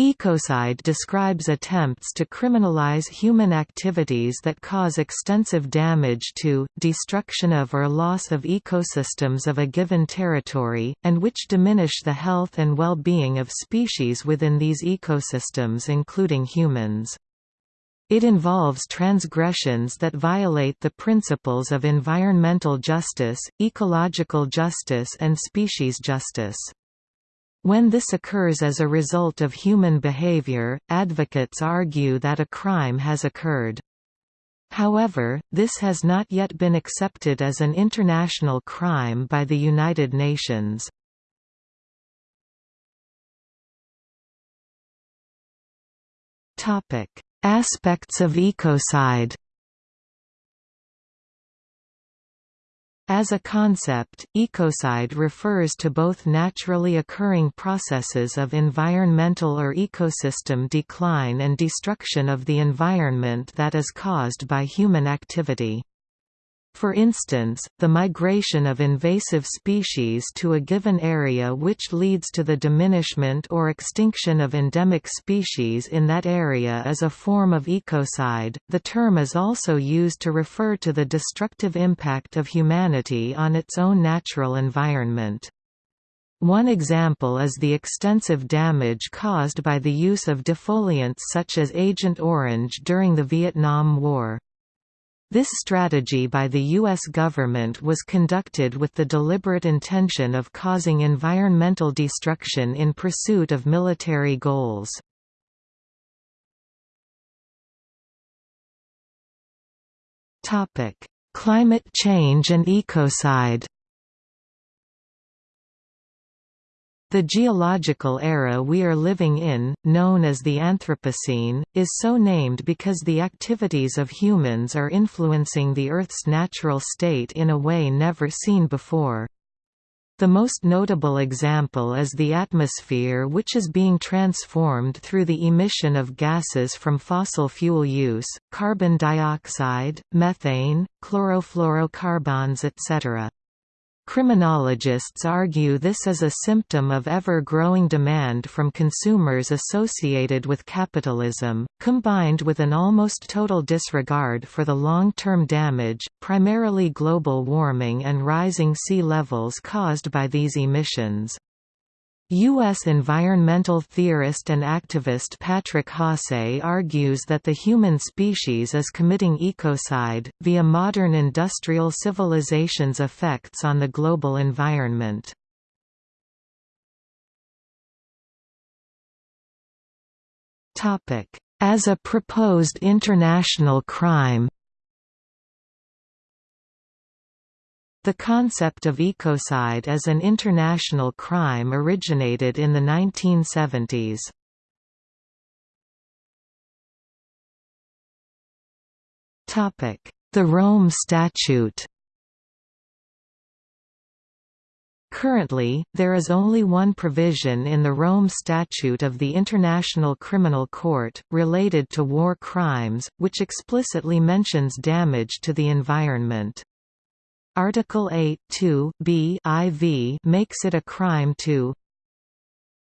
Ecocide describes attempts to criminalize human activities that cause extensive damage to, destruction of or loss of ecosystems of a given territory, and which diminish the health and well-being of species within these ecosystems including humans. It involves transgressions that violate the principles of environmental justice, ecological justice and species justice. When this occurs as a result of human behavior, advocates argue that a crime has occurred. However, this has not yet been accepted as an international crime by the United Nations. Aspects of ecocide As a concept, ecocide refers to both naturally occurring processes of environmental or ecosystem decline and destruction of the environment that is caused by human activity. For instance, the migration of invasive species to a given area which leads to the diminishment or extinction of endemic species in that area is a form of ecocide. The term is also used to refer to the destructive impact of humanity on its own natural environment. One example is the extensive damage caused by the use of defoliants such as Agent Orange during the Vietnam War. This strategy by the U.S. government was conducted with the deliberate intention of causing environmental destruction in pursuit of military goals. Climate change and ecocide The geological era we are living in, known as the Anthropocene, is so named because the activities of humans are influencing the Earth's natural state in a way never seen before. The most notable example is the atmosphere which is being transformed through the emission of gases from fossil fuel use, carbon dioxide, methane, chlorofluorocarbons etc. Criminologists argue this is a symptom of ever-growing demand from consumers associated with capitalism, combined with an almost total disregard for the long-term damage, primarily global warming and rising sea levels caused by these emissions. U.S. environmental theorist and activist Patrick Haase argues that the human species is committing ecocide, via modern industrial civilization's effects on the global environment. As a proposed international crime The concept of ecocide as an international crime originated in the 1970s. The Rome Statute Currently, there is only one provision in the Rome Statute of the International Criminal Court, related to war crimes, which explicitly mentions damage to the environment. Article 8 b IV makes it a crime to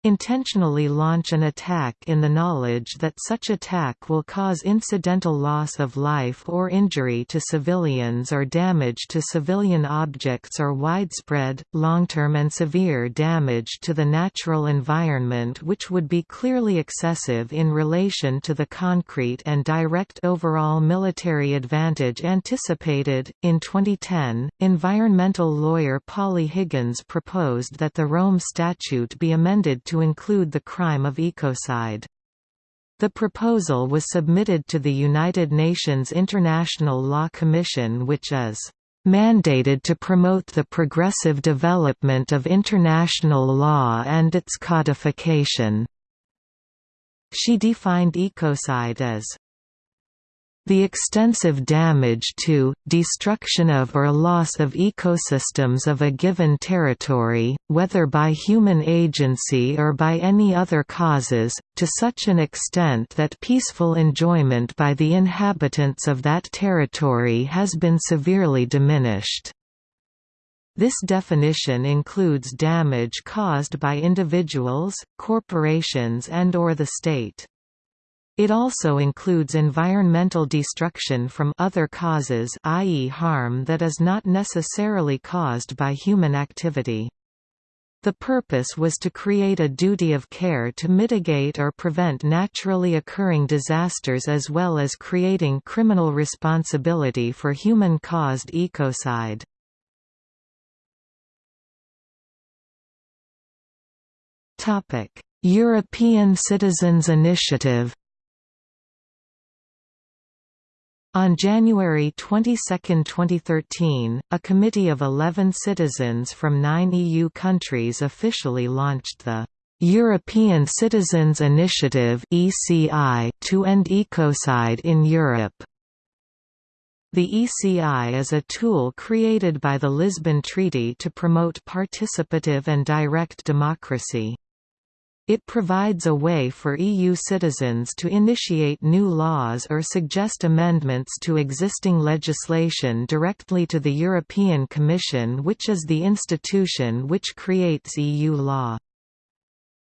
intentionally launch an attack in the knowledge that such attack will cause incidental loss of life or injury to civilians or damage to civilian objects or widespread, long-term and severe damage to the natural environment which would be clearly excessive in relation to the concrete and direct overall military advantage anticipated. In 2010, environmental lawyer Polly Higgins proposed that the Rome Statute be amended to to include the crime of ecocide. The proposal was submitted to the United Nations International Law Commission which is mandated to promote the progressive development of international law and its codification. She defined ecocide as the extensive damage to, destruction of or loss of ecosystems of a given territory, whether by human agency or by any other causes, to such an extent that peaceful enjoyment by the inhabitants of that territory has been severely diminished. This definition includes damage caused by individuals, corporations and or the state. It also includes environmental destruction from other causes i.e. harm that is not necessarily caused by human activity. The purpose was to create a duty of care to mitigate or prevent naturally occurring disasters as well as creating criminal responsibility for human-caused ecocide. European Citizens Initiative On January 22, 2013, a committee of 11 citizens from nine EU countries officially launched the European Citizens Initiative to end ecocide in Europe. The ECI is a tool created by the Lisbon Treaty to promote participative and direct democracy. It provides a way for EU citizens to initiate new laws or suggest amendments to existing legislation directly to the European Commission which is the institution which creates EU law.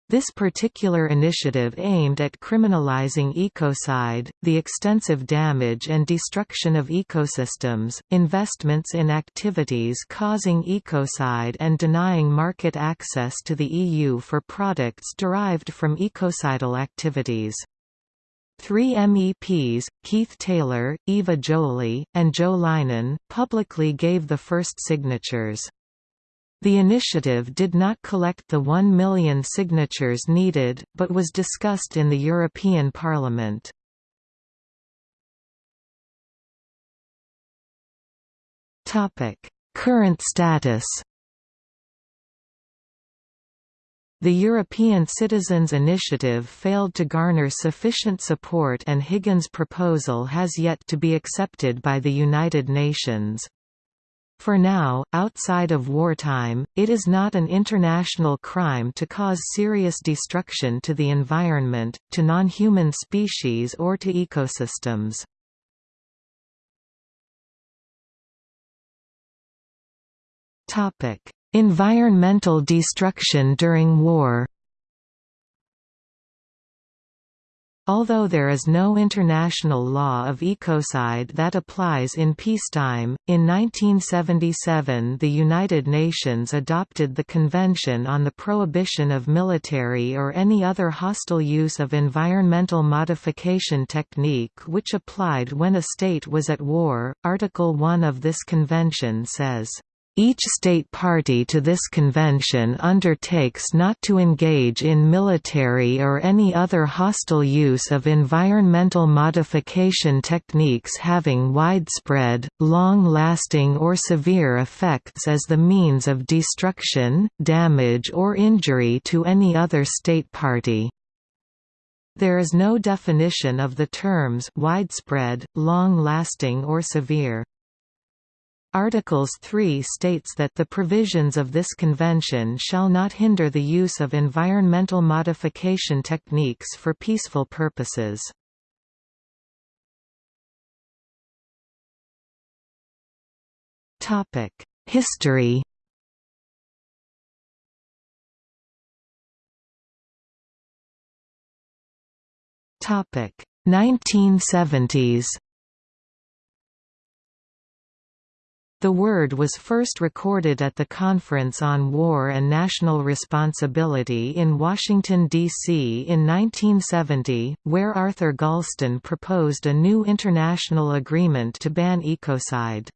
This particular initiative aimed at criminalizing ecocide, the extensive damage and destruction of ecosystems, investments in activities causing ecocide and denying market access to the EU for products derived from ecocidal activities. Three MEPs, Keith Taylor, Eva Joly, and Jo Leinen, publicly gave the first signatures. The initiative did not collect the 1 million signatures needed, but was discussed in the European Parliament. Current status The European Citizens Initiative failed to garner sufficient support and Higgins' proposal has yet to be accepted by the United Nations. For now, outside of wartime, it is not an international crime to cause serious destruction to the environment, to non-human species or to ecosystems. Environmental destruction during war Although there is no international law of ecocide that applies in peacetime, in 1977 the United Nations adopted the Convention on the Prohibition of Military or any other hostile use of environmental modification technique which applied when a state was at war. Article 1 of this convention says each state party to this convention undertakes not to engage in military or any other hostile use of environmental modification techniques having widespread, long-lasting or severe effects as the means of destruction, damage or injury to any other state party. There is no definition of the terms widespread, long-lasting or severe. Articles 3 states that the provisions of this convention shall not hinder the use of environmental modification techniques for peaceful purposes. History Topic 1970s The word was first recorded at the Conference on War and National Responsibility in Washington, D.C. in 1970, where Arthur Galston proposed a new international agreement to ban ecocide.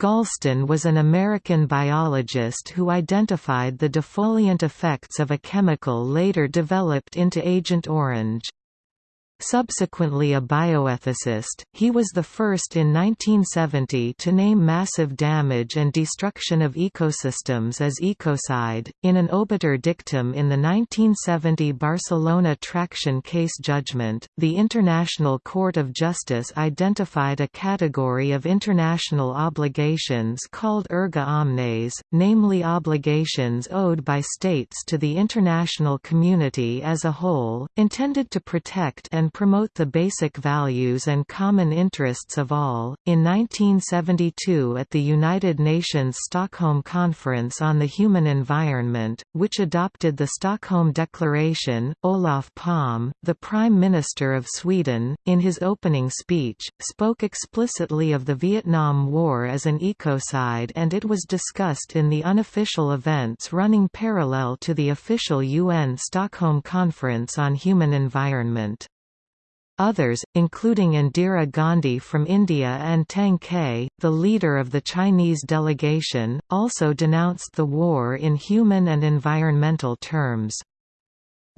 Galston was an American biologist who identified the defoliant effects of a chemical later developed into Agent Orange. Subsequently a bioethicist, he was the first in 1970 to name massive damage and destruction of ecosystems as ecocide. In an obiter dictum in the 1970 Barcelona traction case judgment, the International Court of Justice identified a category of international obligations called erga omnes, namely obligations owed by states to the international community as a whole, intended to protect and and promote the basic values and common interests of all. In 1972, at the United Nations Stockholm Conference on the Human Environment, which adopted the Stockholm Declaration, Olof Palme, the Prime Minister of Sweden, in his opening speech, spoke explicitly of the Vietnam War as an ecocide and it was discussed in the unofficial events running parallel to the official UN Stockholm Conference on Human Environment. Others, including Indira Gandhi from India and Tang Ke, the leader of the Chinese delegation, also denounced the war in human and environmental terms.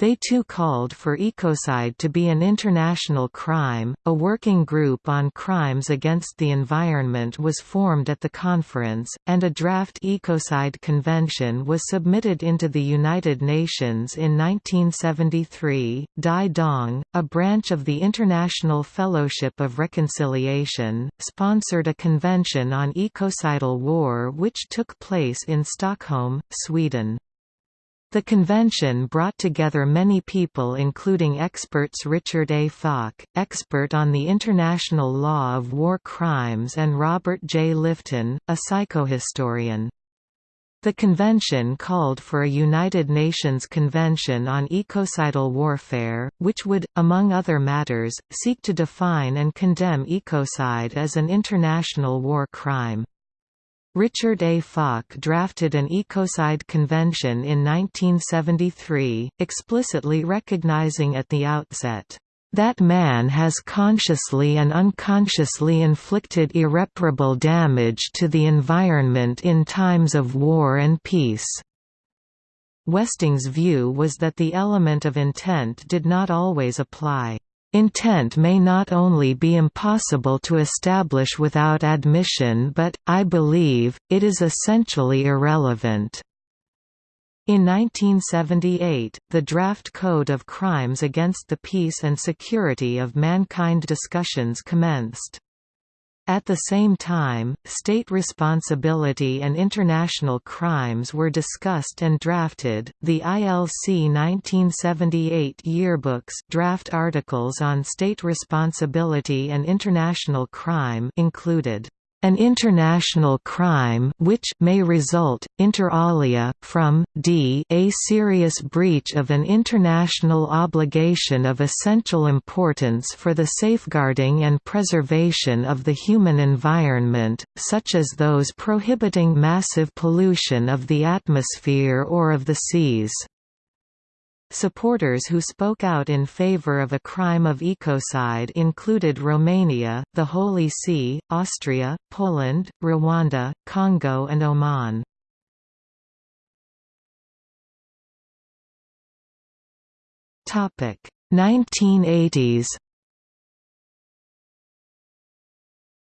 They too called for ecocide to be an international crime. A working group on crimes against the environment was formed at the conference, and a draft ecocide convention was submitted into the United Nations in 1973. Dai Dong, a branch of the International Fellowship of Reconciliation, sponsored a convention on ecocidal war which took place in Stockholm, Sweden. The convention brought together many people including experts Richard A. Falk, expert on the international law of war crimes and Robert J. Lifton, a psychohistorian. The convention called for a United Nations Convention on Ecocidal Warfare, which would, among other matters, seek to define and condemn ecocide as an international war crime. Richard A. Falk drafted an Ecocide Convention in 1973, explicitly recognizing at the outset, "...that man has consciously and unconsciously inflicted irreparable damage to the environment in times of war and peace." Westing's view was that the element of intent did not always apply. Intent may not only be impossible to establish without admission but, I believe, it is essentially irrelevant. In 1978, the Draft Code of Crimes Against the Peace and Security of Mankind discussions commenced. At the same time, state responsibility and international crimes were discussed and drafted. The ILC 1978 yearbooks draft articles on state responsibility and international crime included an international crime which may result, inter alia, from d a serious breach of an international obligation of essential importance for the safeguarding and preservation of the human environment, such as those prohibiting massive pollution of the atmosphere or of the seas. Supporters who spoke out in favor of a crime of ecocide included Romania, the Holy See, Austria, Poland, Rwanda, Congo and Oman. Topic 1980s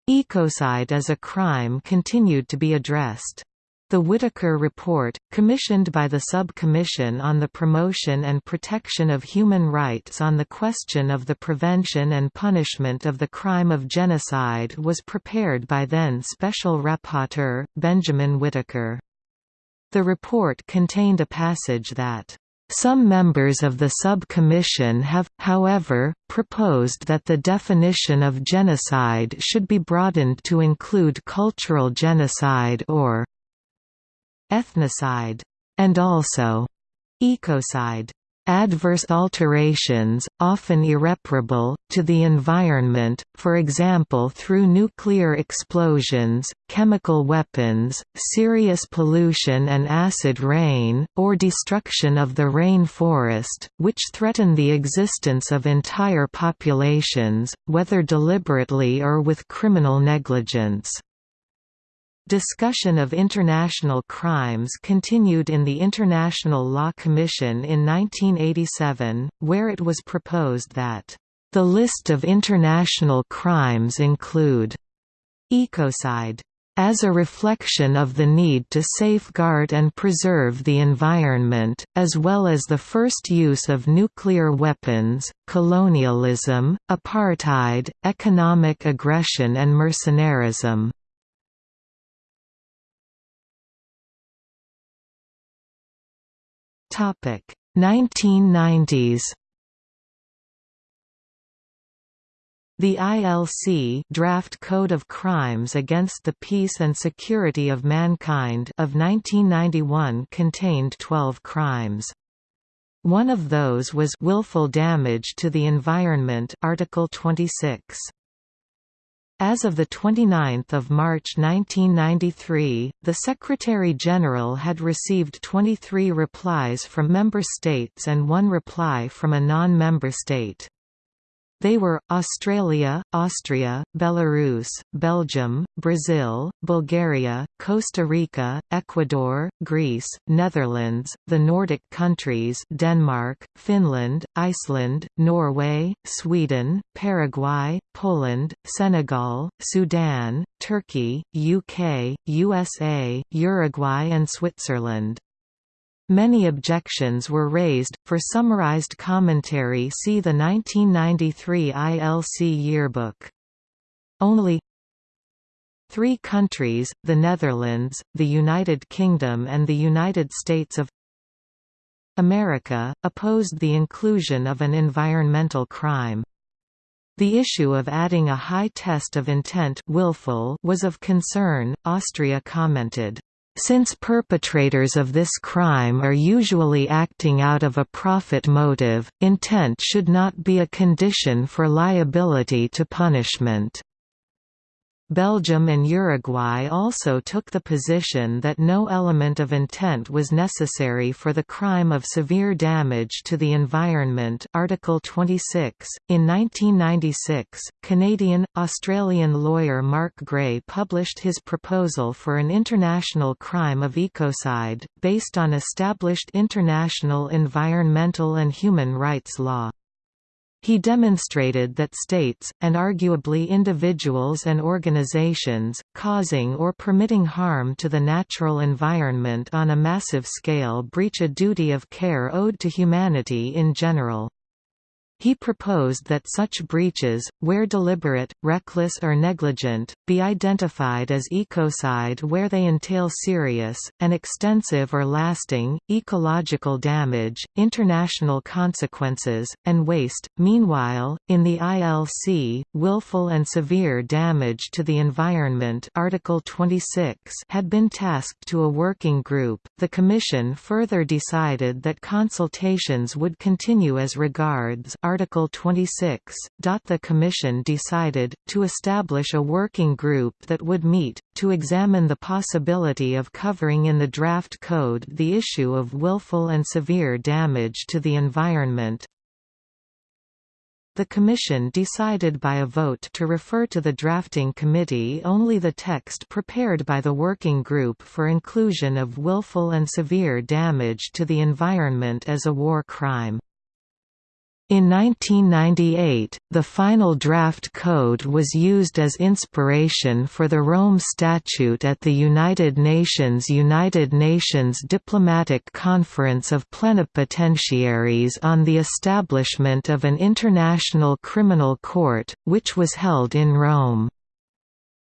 Ecocide as a crime continued to be addressed. The Whitaker Report, commissioned by the Sub-Commission on the Promotion and Protection of Human Rights on the question of the prevention and punishment of the crime of genocide was prepared by then Special Rapporteur, Benjamin Whitaker. The report contained a passage that some members of the sub-commission have, however, proposed that the definition of genocide should be broadened to include cultural genocide or ethnocide, and also ecocide adverse alterations, often irreparable, to the environment, for example through nuclear explosions, chemical weapons, serious pollution and acid rain, or destruction of the rain forest, which threaten the existence of entire populations, whether deliberately or with criminal negligence. Discussion of international crimes continued in the International Law Commission in 1987, where it was proposed that, "...the list of international crimes include ecocide." As a reflection of the need to safeguard and preserve the environment, as well as the first use of nuclear weapons, colonialism, apartheid, economic aggression and mercenarism. Topic 1990s The ILC Draft Code of Crimes Against the Peace and Security of Mankind of 1991 contained 12 crimes. One of those was willful damage to the environment Article 26. As of 29 March 1993, the Secretary-General had received 23 replies from member states and one reply from a non-member state. They were, Australia, Austria, Belarus, Belgium, Brazil, Bulgaria, Costa Rica, Ecuador, Greece, Netherlands, the Nordic countries Denmark, Finland, Iceland, Norway, Sweden, Paraguay, Poland, Senegal, Sudan, Turkey, UK, USA, Uruguay and Switzerland. Many objections were raised. For summarized commentary, see the 1993 ILC Yearbook. Only three countries, the Netherlands, the United Kingdom and the United States of America, opposed the inclusion of an environmental crime. The issue of adding a high test of intent willful was of concern, Austria commented. Since perpetrators of this crime are usually acting out of a profit motive, intent should not be a condition for liability to punishment. Belgium and Uruguay also took the position that no element of intent was necessary for the crime of severe damage to the environment Article 26. In 1996, Canadian-Australian lawyer Mark Gray published his proposal for an international crime of ecocide, based on established international environmental and human rights law. He demonstrated that states, and arguably individuals and organizations, causing or permitting harm to the natural environment on a massive scale breach a duty of care owed to humanity in general. He proposed that such breaches, where deliberate, reckless or negligent, be identified as ecocide where they entail serious, and extensive or lasting, ecological damage, international consequences, and waste. Meanwhile, in the ILC, willful and severe damage to the environment Article 26 had been tasked to a working group. The Commission further decided that consultations would continue as regards Article 26. The Commission decided, to establish a working group that would meet, to examine the possibility of covering in the draft code the issue of willful and severe damage to the environment. The Commission decided by a vote to refer to the drafting committee only the text prepared by the working group for inclusion of willful and severe damage to the environment as a war crime. In 1998, the final draft code was used as inspiration for the Rome Statute at the United Nations United Nations Diplomatic Conference of Plenipotentiaries on the establishment of an International Criminal Court, which was held in Rome.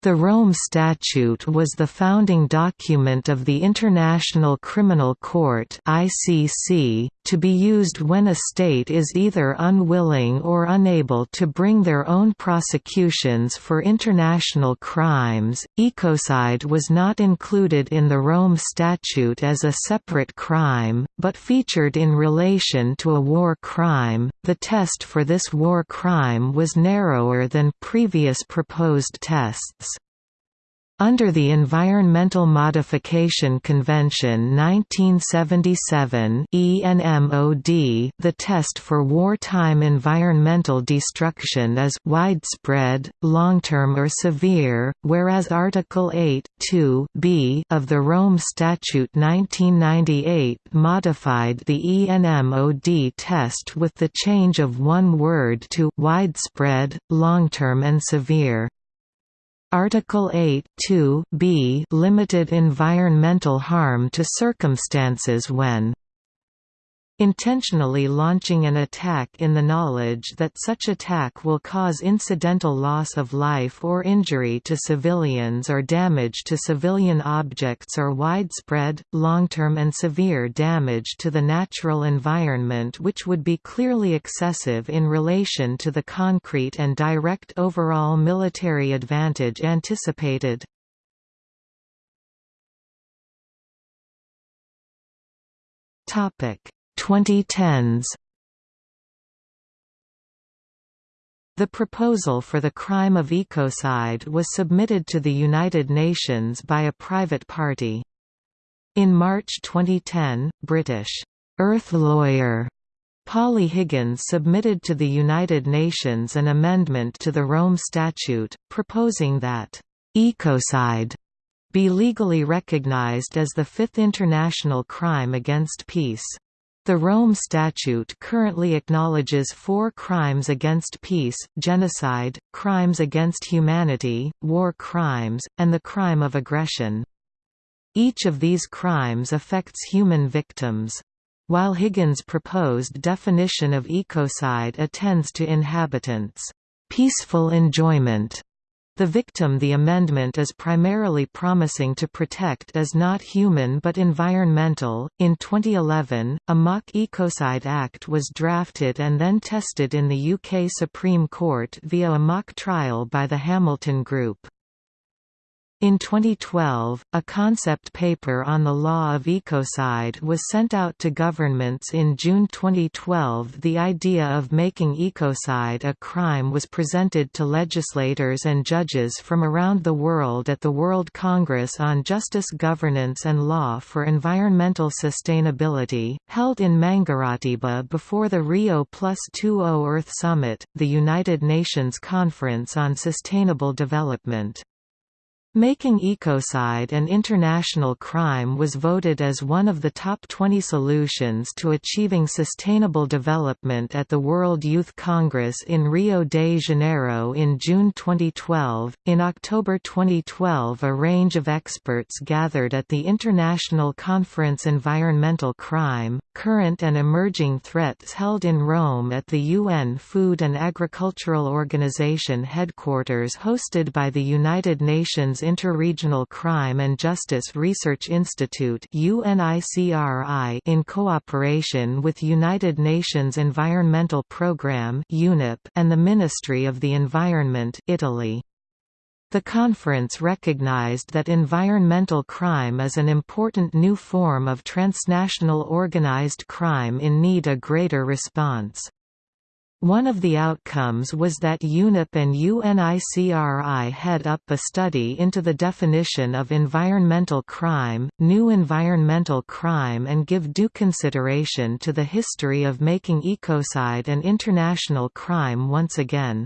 The Rome Statute was the founding document of the International Criminal Court (ICC), to be used when a state is either unwilling or unable to bring their own prosecutions for international crimes. Ecocide was not included in the Rome Statute as a separate crime, but featured in relation to a war crime. The test for this war crime was narrower than previous proposed tests. Under the Environmental Modification Convention 1977 ENMOD, the test for wartime environmental destruction is widespread, long-term or severe, whereas Article 8 b of the Rome Statute 1998 modified the ENMOD test with the change of one word to widespread, long-term and severe. Article 8 2 b limited environmental harm to circumstances when Intentionally launching an attack in the knowledge that such attack will cause incidental loss of life or injury to civilians or damage to civilian objects or widespread, long-term and severe damage to the natural environment which would be clearly excessive in relation to the concrete and direct overall military advantage anticipated. Topic 2010s The proposal for the crime of ecocide was submitted to the United Nations by a private party. In March 2010, British «earth lawyer» Polly Higgins submitted to the United Nations an amendment to the Rome Statute, proposing that «ecocide» be legally recognized as the fifth international crime against peace. The Rome Statute currently acknowledges four crimes against peace, genocide, crimes against humanity, war crimes, and the crime of aggression. Each of these crimes affects human victims. While Higgins' proposed definition of ecocide attends to inhabitants' peaceful enjoyment the victim the amendment is primarily promising to protect is not human but environmental. In 2011, a mock Ecocide Act was drafted and then tested in the UK Supreme Court via a mock trial by the Hamilton Group. In 2012, a concept paper on the law of ecocide was sent out to governments in June 2012 The idea of making ecocide a crime was presented to legislators and judges from around the world at the World Congress on Justice Governance and Law for Environmental Sustainability, held in Mangaratiba before the Rio Plus 20 Earth Summit, the United Nations Conference on Sustainable Development. Making ecocide an international crime was voted as one of the top 20 solutions to achieving sustainable development at the World Youth Congress in Rio de Janeiro in June 2012. In October 2012, a range of experts gathered at the International Conference Environmental Crime, Current and Emerging Threats held in Rome at the UN Food and Agricultural Organization headquarters hosted by the United Nations Interregional Crime and Justice Research Institute in cooperation with United Nations Environmental Programme and the Ministry of the Environment Italy. The conference recognized that environmental crime is an important new form of transnational organized crime in need a greater response. One of the outcomes was that UNEP and UNICRI head up a study into the definition of environmental crime, new environmental crime and give due consideration to the history of making ecocide an international crime once again.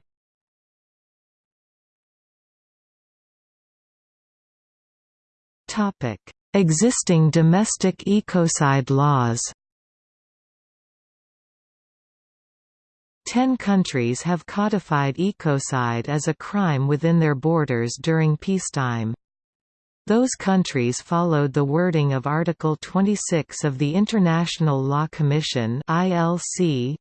Existing domestic ecocide laws Ten countries have codified ecocide as a crime within their borders during peacetime. Those countries followed the wording of Article 26 of the International Law Commission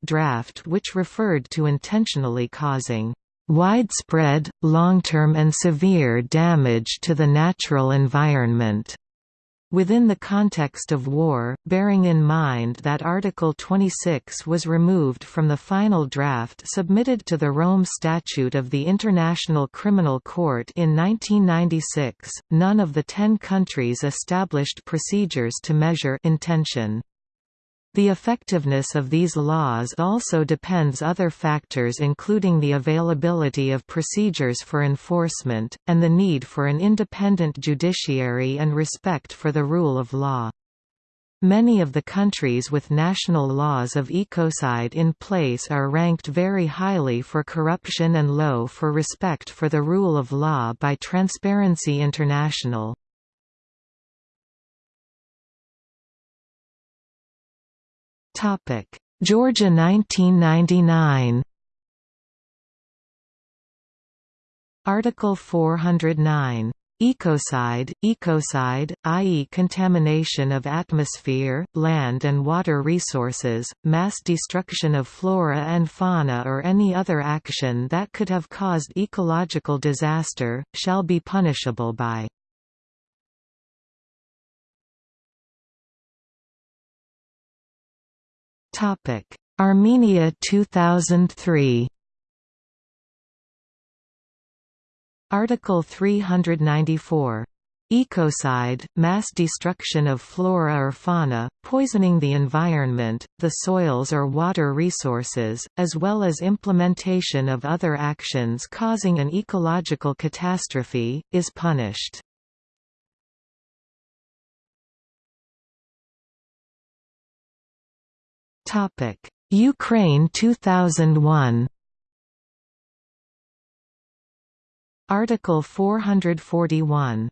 draft which referred to intentionally causing widespread, long-term and severe damage to the natural environment within the context of war, bearing in mind that Article 26 was removed from the final draft submitted to the Rome Statute of the International Criminal Court in 1996, none of the ten countries established procedures to measure intention. The effectiveness of these laws also depends on other factors including the availability of procedures for enforcement, and the need for an independent judiciary and respect for the rule of law. Many of the countries with national laws of ecocide in place are ranked very highly for corruption and low for respect for the rule of law by Transparency International. Topic: Georgia 1999. Article 409 Ecocide, ecocide, i.e. contamination of atmosphere, land and water resources, mass destruction of flora and fauna or any other action that could have caused ecological disaster, shall be punishable by Armenia 2003 Article 394 Ecocide, mass destruction of flora or fauna, poisoning the environment, the soils or water resources, as well as implementation of other actions causing an ecological catastrophe, is punished. Ukraine 2001 Article 441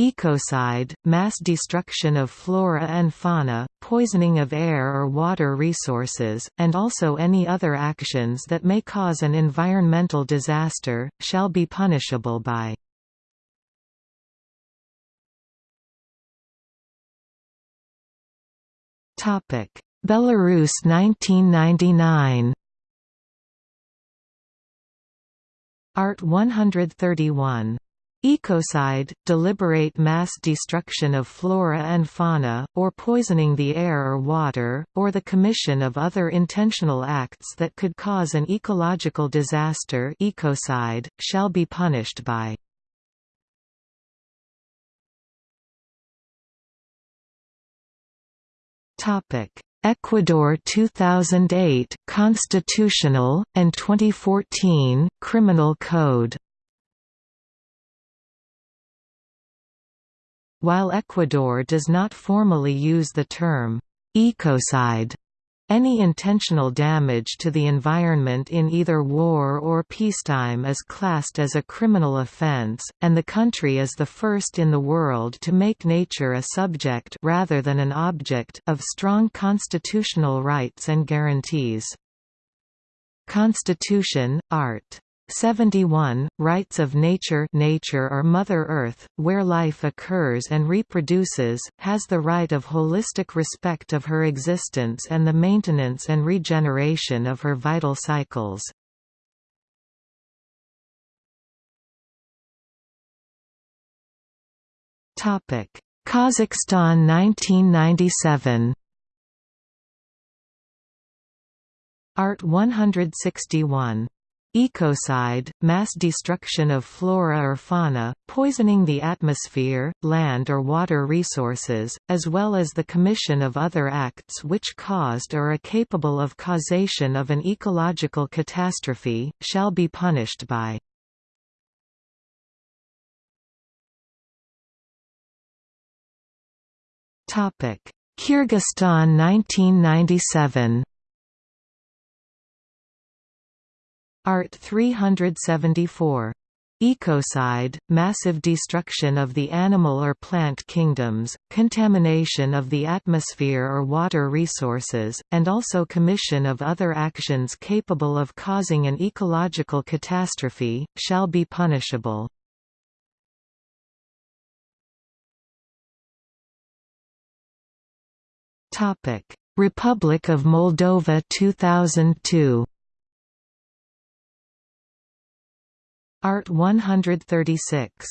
Ecocide, mass destruction of flora and fauna, poisoning of air or water resources, and also any other actions that may cause an environmental disaster, shall be punishable by Belarus 1999 Art 131. Ecocide, deliberate mass destruction of flora and fauna, or poisoning the air or water, or the commission of other intentional acts that could cause an ecological disaster ecocide, shall be punished by Ecuador 2008 Constitutional, and 2014 Criminal Code. While Ecuador does not formally use the term ecocide any intentional damage to the environment in either war or peacetime is classed as a criminal offense, and the country is the first in the world to make nature a subject rather than an object of strong constitutional rights and guarantees. Constitution, Art. 71 Rights of nature nature or Mother Earth, where life occurs and reproduces, has the right of holistic respect of her existence and the maintenance and regeneration of her vital cycles. Kazakhstan 1997 Art 161 Ecocide, mass destruction of flora or fauna, poisoning the atmosphere, land or water resources, as well as the commission of other acts which caused or are capable of causation of an ecological catastrophe, shall be punished by. Kyrgyzstan 1997 Art 374. Ecocide, massive destruction of the animal or plant kingdoms, contamination of the atmosphere or water resources, and also commission of other actions capable of causing an ecological catastrophe, shall be punishable. Republic of Moldova 2002 Art 136.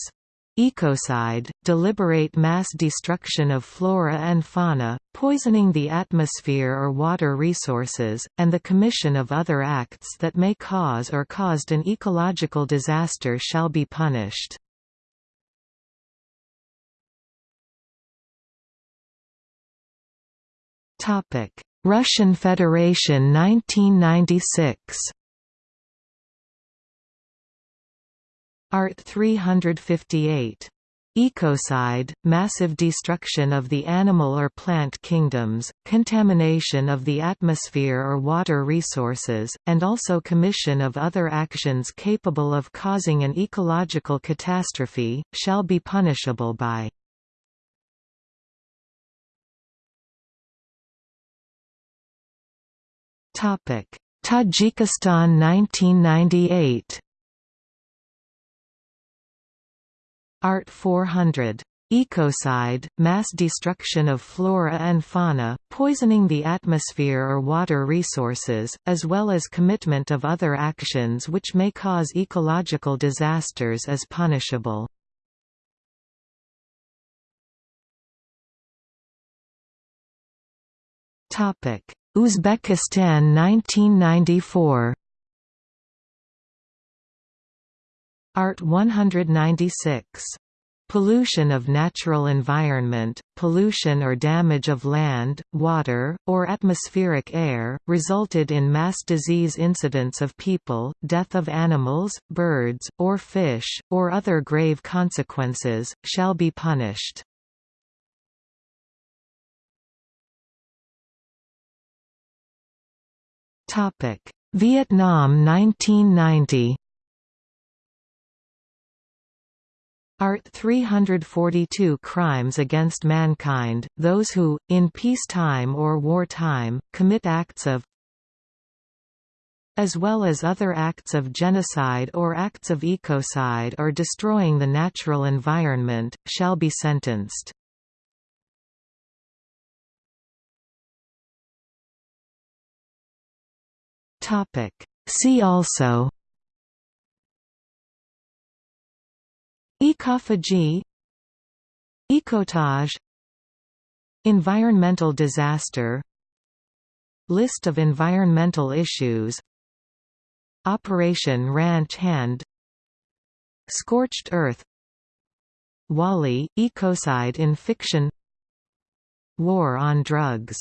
Ecocide, deliberate mass destruction of flora and fauna, poisoning the atmosphere or water resources, and the commission of other acts that may cause or caused an ecological disaster shall be punished. Russian Federation 1996 Art 358. Ecocide, massive destruction of the animal or plant kingdoms, contamination of the atmosphere or water resources, and also commission of other actions capable of causing an ecological catastrophe, shall be punishable by Tajikistan 1998 Art 400. Ecocide, mass destruction of flora and fauna, poisoning the atmosphere or water resources, as well as commitment of other actions which may cause ecological disasters as punishable. Uzbekistan 1994 Art 196 Pollution of natural environment, pollution or damage of land, water, or atmospheric air, resulted in mass disease incidents of people, death of animals, birds, or fish, or other grave consequences, shall be punished. Vietnam 1990 Art 342 Crimes against mankind, those who, in peacetime or wartime, commit acts of as well as other acts of genocide or acts of ecocide or destroying the natural environment, shall be sentenced. See also Ecophagy Ecotage Environmental disaster List of environmental issues Operation Ranch Hand Scorched Earth WALL-E, ecocide in fiction War on drugs